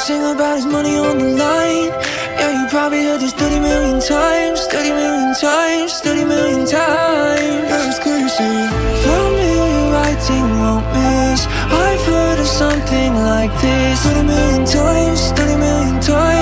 sing about his money on the line. Yeah, you probably heard this 30 million times, 30 million times, 30 million times. Yeah, it's crazy. Familiar writing won't miss. I've heard of something like this 30 million times, 30 million times,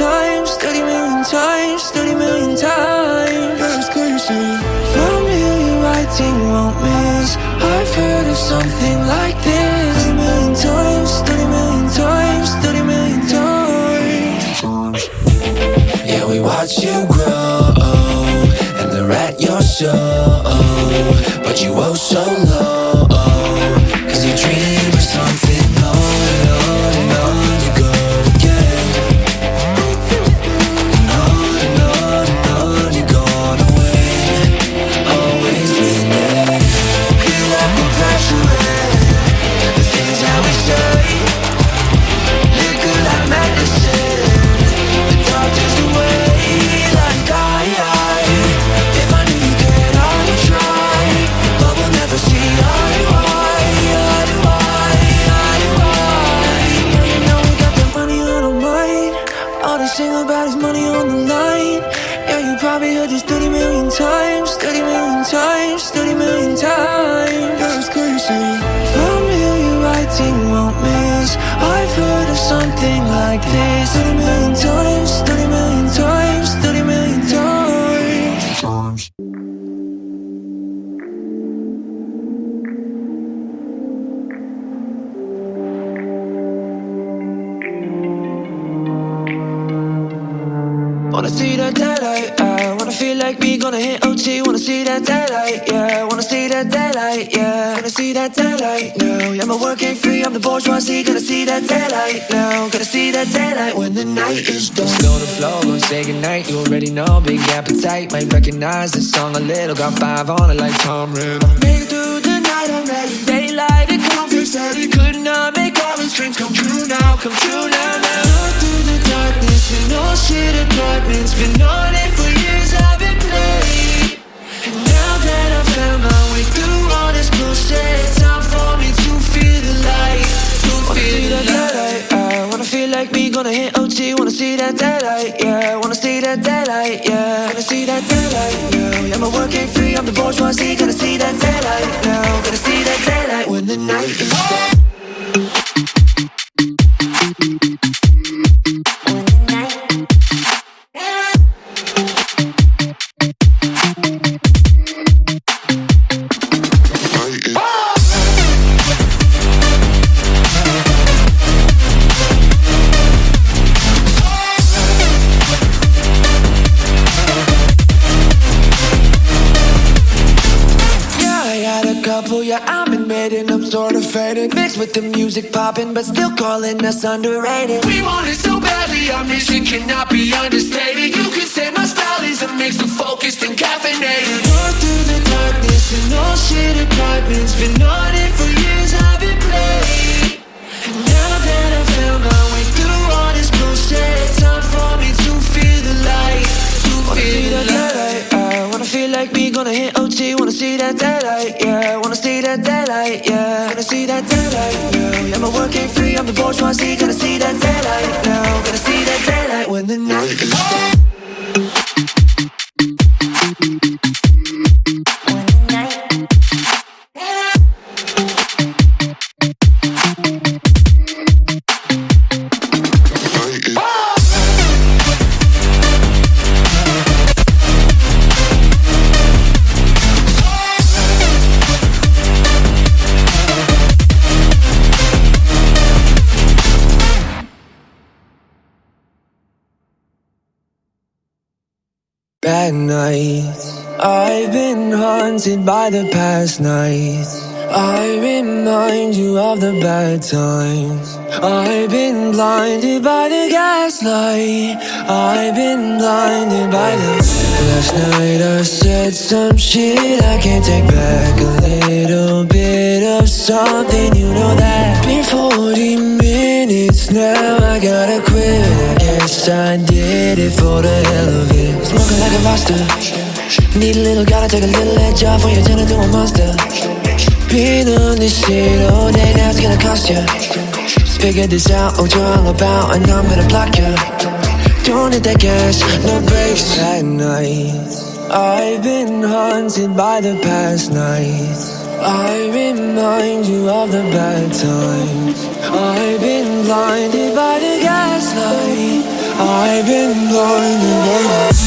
times, 30 million times, 30 million times. It's crazy. Familiar writing won't miss. I've heard of something like this 30 million times, 30 million times, 30 million times. Yeah, we watch you grow And they're at your show But you oh so low money on the line. Yeah, you probably heard this 30 million times, 30 million times, 30 million times. It's crazy. Familiar writing won't miss. I've heard of something like this 30 million times, Wanna see that daylight, yeah. Wanna feel like me, gonna hit OT. Wanna see that daylight, yeah. Wanna see that daylight, yeah. Wanna see that daylight now. Yeah, my work ain't free, I'm the bourgeoisie. Gonna see that daylight now. Gonna see that daylight when the night is done. Slow the flow, gonna say goodnight. You already know, big appetite. Might recognize this song a little. Got five on it like Tom Riddle. Make it through the night, I'm ready. Daylight, it comfort steady. Could not make all these dreams come true now, come true now, now. All shit apartments. Been on it for years, I've been playing. And now that I found my way through all this bullshit, time for me to feel the light. To feel the light. I wanna feel like me, gonna hit OT. Wanna see that daylight, yeah. Wanna see that daylight, yeah. Wanna see that daylight, yeah. Yeah, my work ain't free, I'm the bourgeoisie. Gonna see that daylight now. Gonna see that daylight when the night is done. A couple, oh yeah, I'm admitting I'm sort of faded. Mixed with the music popping, but still calling us underrated. We want it so badly, our mission cannot be understated. You can say my style is a mix of focused and caffeinated. Going through the darkness and all shit apartments Been on like me, gonna hit OT Wanna see that daylight, yeah. Wanna see that daylight, yeah. Wanna see that daylight, yeah. Yeah, my work ain't free, I'm the bourgeoisie. Gonna see that daylight now. Gonna see that daylight when the night at night. I've been haunted by the past nights. I remind you of the bad times. I've been blinded by the gaslight. I've been blinded by the. Last night I said some shit I can't take back. A little bit of something, you know that. Been 40 minutes now, I gotta quit. I guess I did it for the hell of it. Smoking like a monster. Need a little, gotta take a little edge off when you turn into a monster. Been on this shit all day, now it's gonna cost ya. Just figured this out, what you're all about, and I'm gonna block ya. Don't hit that gas, no brakes at night. I've been haunted by the past nights. I remind you of the bad times. I've been blinded by the gaslight. I've been blinded by the.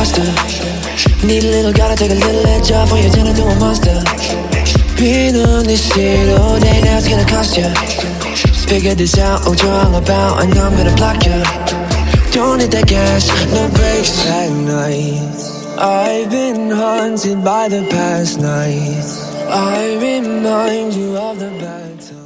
Monster. Need a little, gotta take a little edge off when you're turn into a monster. Been on this shit all day, now it's gonna cost ya. Just figured this out, what you're all about, and I'm gonna block ya. Don't hit that gas, no brakes at night. I've been haunted by the past nights. I remind you of the bad times.